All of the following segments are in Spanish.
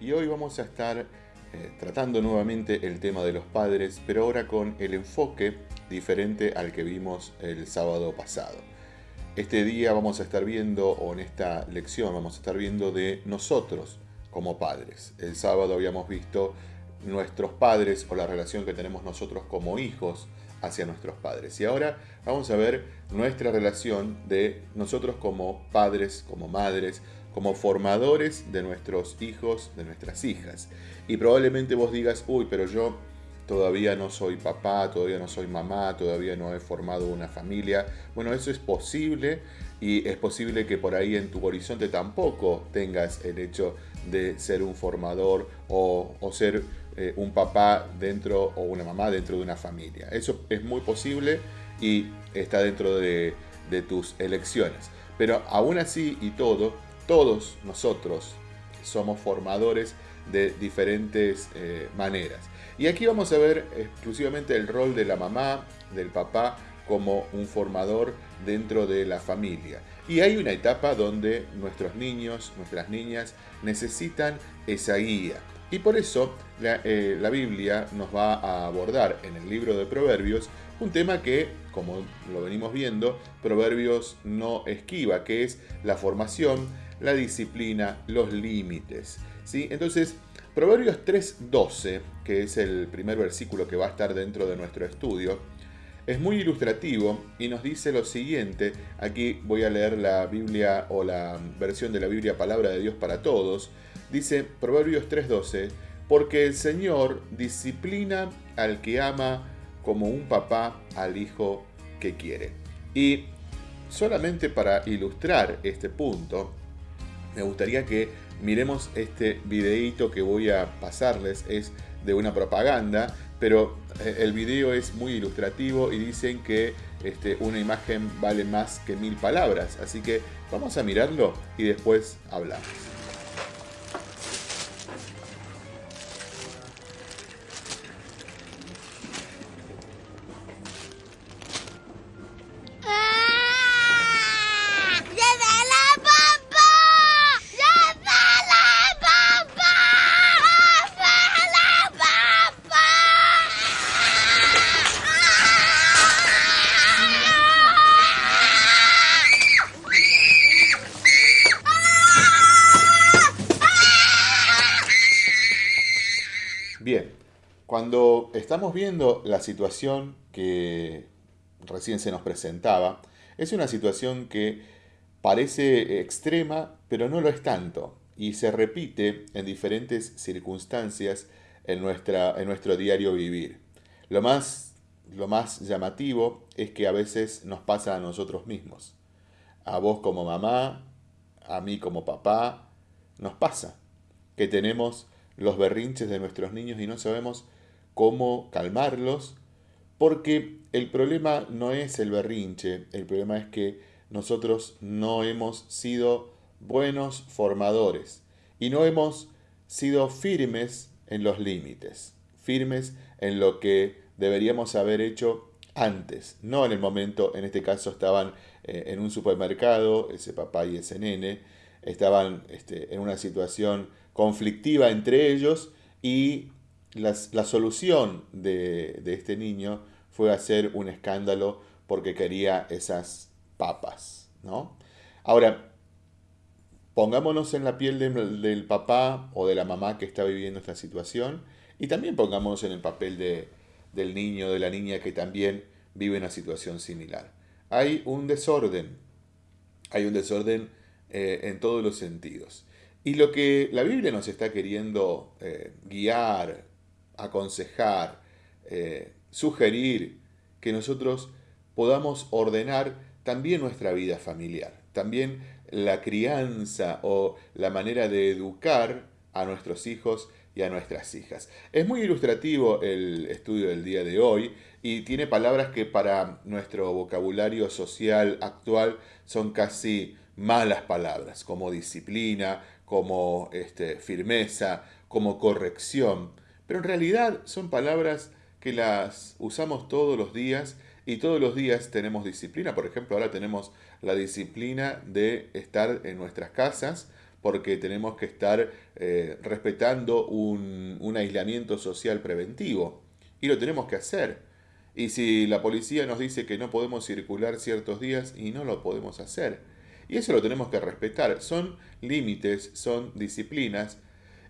Y hoy vamos a estar eh, tratando nuevamente el tema de los padres, pero ahora con el enfoque diferente al que vimos el sábado pasado. Este día vamos a estar viendo, o en esta lección vamos a estar viendo de nosotros como padres. El sábado habíamos visto nuestros padres o la relación que tenemos nosotros como hijos hacia nuestros padres. Y ahora vamos a ver nuestra relación de nosotros como padres, como madres, como formadores de nuestros hijos, de nuestras hijas. Y probablemente vos digas, uy, pero yo todavía no soy papá, todavía no soy mamá, todavía no he formado una familia. Bueno, eso es posible y es posible que por ahí en tu horizonte tampoco tengas el hecho de ser un formador o, ser eh, un papá dentro o una mamá dentro de una familia. Eso es muy posible y está dentro de, tus elecciones. Pero aún así y todo, todos nosotros somos formadores de diferentes eh, maneras. Y aquí vamos a ver exclusivamente el rol de la mamá, del papá, como un formador dentro de la familia. Y hay una etapa donde nuestros niños, nuestras niñas necesitan esa guía. Y por eso eh, la, Biblia nos va a abordar en el libro de Proverbios un tema que, como lo venimos viendo, Proverbios no esquiva, que es la formación, la disciplina, los límites. ¿sí? Entonces, Proverbios 3.12, que es el primer versículo que va a estar dentro de nuestro estudio, es muy ilustrativo y nos dice lo siguiente, aquí voy a leer la Biblia o la versión de la Biblia Palabra de Dios para Todos, dice Proverbios 3:12, porque el Señor disciplina al que ama como un papá al hijo que quiere. Y solamente para ilustrar este punto, me gustaría que miremos este videíto que voy a pasarles, es de una propaganda, pero eh, el video es muy ilustrativo y dicen que este, una imagen vale más que mil palabras, así que vamos a mirarlo y después hablamos. Estamos viendo la situación que recién se nos presentaba, es una situación que parece extrema, pero no lo es tanto, y se repite en diferentes circunstancias en, nuestra, en nuestro diario vivir. Lo más, lo más llamativo es que a veces nos pasa a nosotros mismos. A vos como mamá, a mí como papá, nos pasa que tenemos los berrinches de nuestros niños y no sabemos cómo calmarlos, porque el problema no es el berrinche, el problema es que nosotros no hemos sido buenos formadores y no hemos sido firmes en los límites, firmes en lo que deberíamos haber hecho antes, no en el momento, en este caso estaban eh, en un supermercado, ese papá y ese nene, estaban este, en una situación conflictiva entre ellos y la, solución de, este niño fue hacer un escándalo porque quería esas papas, ¿no? Ahora, pongámonos en la piel del papá o de la mamá que está viviendo esta situación y también pongámonos en el papel de, del niño o de la niña que también vive una situación similar. Hay un desorden, hay un desorden eh, en todos los sentidos. Y lo que la Biblia nos está queriendo eh, guiar, aconsejar, eh, sugerir que nosotros podamos ordenar también nuestra vida familiar, también la crianza o la manera de educar a nuestros hijos y a nuestras hijas. Es muy ilustrativo el estudio del día de hoy y tiene palabras que para nuestro vocabulario social actual son casi malas palabras, como disciplina, como este, firmeza, como corrección. Pero en realidad son palabras que las usamos todos los días y todos los días tenemos disciplina. Por ejemplo, ahora tenemos la disciplina de estar en nuestras casas porque tenemos que estar eh, respetando un, un aislamiento social preventivo. Y lo tenemos que hacer. Y si la policía nos dice que no podemos circular ciertos días y no lo podemos hacer. Y eso lo tenemos que respetar. Son límites, son disciplinas.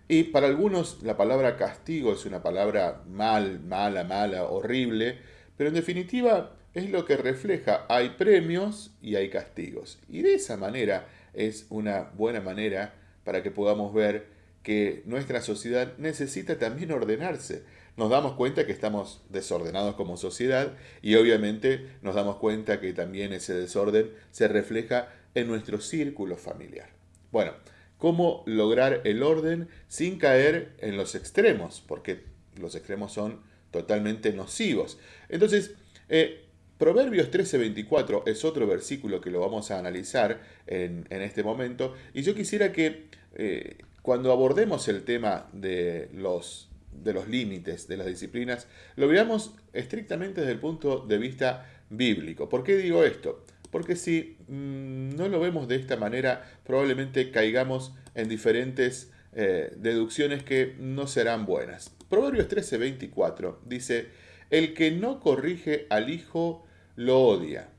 Y para algunos la palabra castigo es una palabra mal, mala, mala, horrible. Pero en definitiva es lo que refleja. Hay premios y hay castigos. Y de esa manera es una buena manera para que podamos ver que nuestra sociedad necesita también ordenarse nos damos cuenta que estamos desordenados como sociedad y obviamente nos damos cuenta que también ese desorden se refleja en nuestro círculo familiar. Bueno, ¿cómo lograr el orden sin caer en los extremos? Porque los extremos son totalmente nocivos. Entonces, eh, Proverbios 13:24 es otro versículo que lo vamos a analizar en, este momento y yo quisiera que eh, cuando abordemos el tema de los de los límites de las disciplinas, lo veamos estrictamente desde el punto de vista bíblico. ¿Por qué digo esto? Porque si mm, no lo vemos de esta manera, probablemente caigamos en diferentes eh, deducciones que no serán buenas. Proverbios 13:24 dice, el que no corrige al hijo lo odia,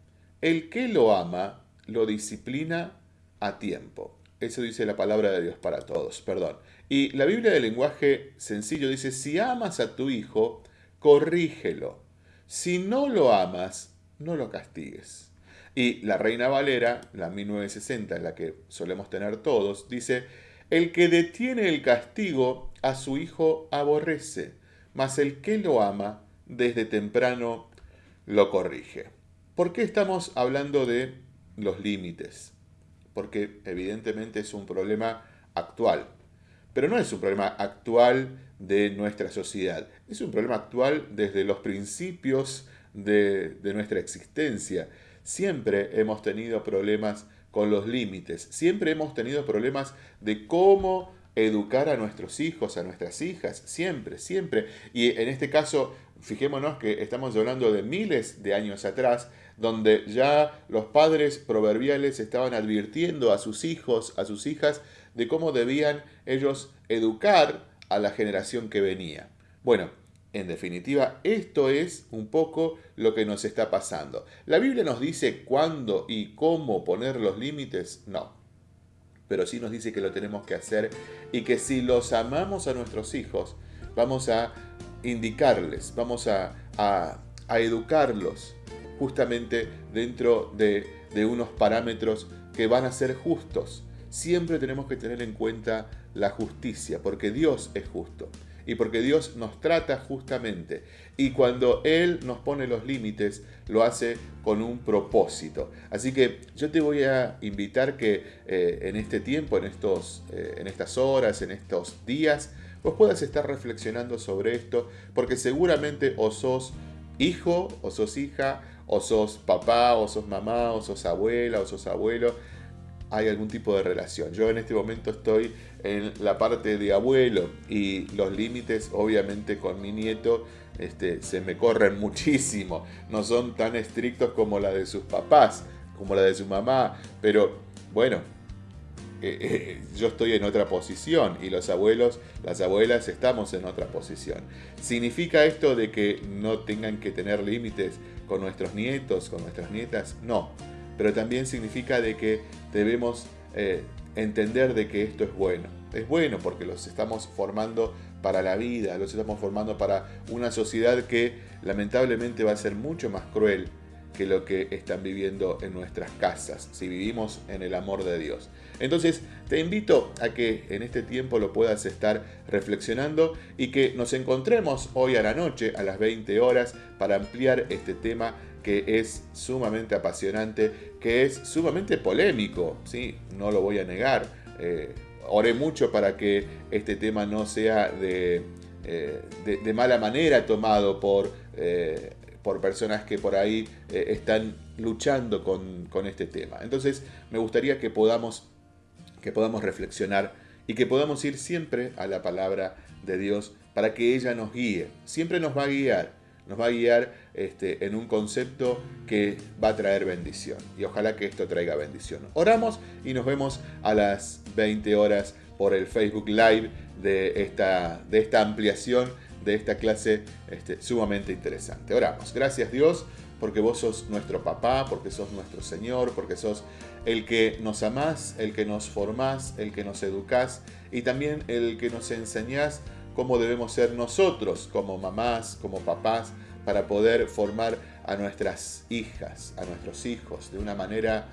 el que lo ama lo disciplina a tiempo. Eso dice la palabra de Dios para todos, perdón. Y la Biblia del lenguaje sencillo dice, si amas a tu hijo, corrígelo. Si no lo amas, no lo castigues. Y la Reina Valera, la 1960, en la que solemos tener todos, dice, el que detiene el castigo a su hijo aborrece, mas el que lo ama desde temprano lo corrige. ¿Por qué estamos hablando de los límites? Porque evidentemente es un problema actual pero no es un problema actual de nuestra sociedad, es un problema actual desde los principios de, nuestra existencia. Siempre hemos tenido problemas con los límites, siempre hemos tenido problemas de cómo educar a nuestros hijos, a nuestras hijas, siempre, siempre. Y en este caso, fijémonos que estamos hablando de miles de años atrás, donde ya los padres proverbiales estaban advirtiendo a sus hijos, a sus hijas, de cómo debían ellos educar a la generación que venía. Bueno, en definitiva, esto es un poco lo que nos está pasando. ¿La Biblia nos dice cuándo y cómo poner los límites? No. Pero sí nos dice que lo tenemos que hacer y que si los amamos a nuestros hijos, vamos a indicarles, vamos a, educarlos justamente dentro de, unos parámetros que van a ser justos, siempre tenemos que tener en cuenta la justicia, porque Dios es justo y porque Dios nos trata justamente. Y cuando Él nos pone los límites, lo hace con un propósito. Así que yo te voy a invitar que eh, en este tiempo, en, estos, eh, en estas horas, en estos días, vos puedas estar reflexionando sobre esto, porque seguramente o sos hijo, o sos hija, o sos papá, o sos mamá, o sos abuela, o sos abuelo hay algún tipo de relación. Yo en este momento estoy en la parte de abuelo y los límites obviamente con mi nieto este, se me corren muchísimo. No son tan estrictos como la de sus papás, como la de su mamá, pero bueno, eh, eh, yo estoy en otra posición y los abuelos, las abuelas estamos en otra posición. ¿Significa esto de que no tengan que tener límites con nuestros nietos, con nuestras nietas? No pero también significa de que debemos eh, entender de que esto es bueno. Es bueno porque los estamos formando para la vida, los estamos formando para una sociedad que lamentablemente va a ser mucho más cruel que lo que están viviendo en nuestras casas, si vivimos en el amor de Dios. Entonces, te invito a que en este tiempo lo puedas estar reflexionando y que nos encontremos hoy a la noche, a las 20 horas, para ampliar este tema que es sumamente apasionante, que es sumamente polémico, ¿sí? no lo voy a negar. Eh, oré mucho para que este tema no sea de, eh, de, mala manera tomado por, eh, por personas que por ahí están luchando con, con, este tema. Entonces me gustaría que podamos, que podamos reflexionar y que podamos ir siempre a la palabra de Dios para que ella nos guíe. Siempre nos va a guiar nos va a guiar este, en un concepto que va a traer bendición. Y ojalá que esto traiga bendición. Oramos y nos vemos a las 20 horas por el Facebook Live de esta, de esta ampliación de esta clase este, sumamente interesante. Oramos. Gracias Dios porque vos sos nuestro papá, porque sos nuestro Señor, porque sos el que nos amás, el que nos formás, el que nos educás y también el que nos enseñás cómo debemos ser nosotros como mamás, como papás, para poder formar a nuestras hijas, a nuestros hijos de una manera,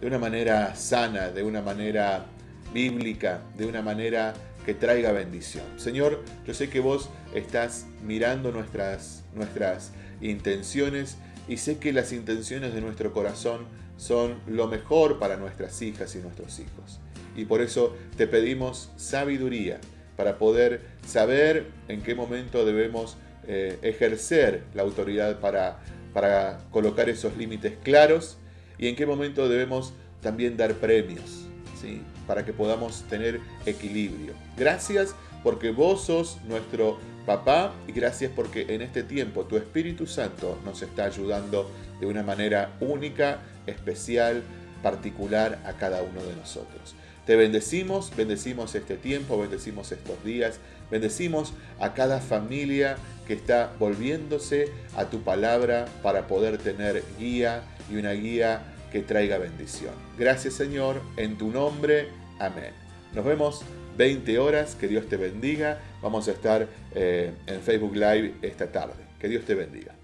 de una manera sana, de una manera bíblica, de una manera que traiga bendición. Señor, yo sé que vos estás mirando nuestras, nuestras intenciones y sé que las intenciones de nuestro corazón son lo mejor para nuestras hijas y nuestros hijos. Y por eso te pedimos sabiduría para poder saber en qué momento debemos eh, ejercer la autoridad para, para colocar esos límites claros y en qué momento debemos también dar premios, ¿sí? para que podamos tener equilibrio. Gracias porque vos sos nuestro papá y gracias porque en este tiempo tu Espíritu Santo nos está ayudando de una manera única, especial, particular a cada uno de nosotros. Te bendecimos, bendecimos este tiempo, bendecimos estos días, bendecimos a cada familia que está volviéndose a tu palabra para poder tener guía y una guía que traiga bendición. Gracias Señor, en tu nombre, amén. Nos vemos 20 horas, que Dios te bendiga. Vamos a estar eh, en Facebook Live esta tarde. Que Dios te bendiga.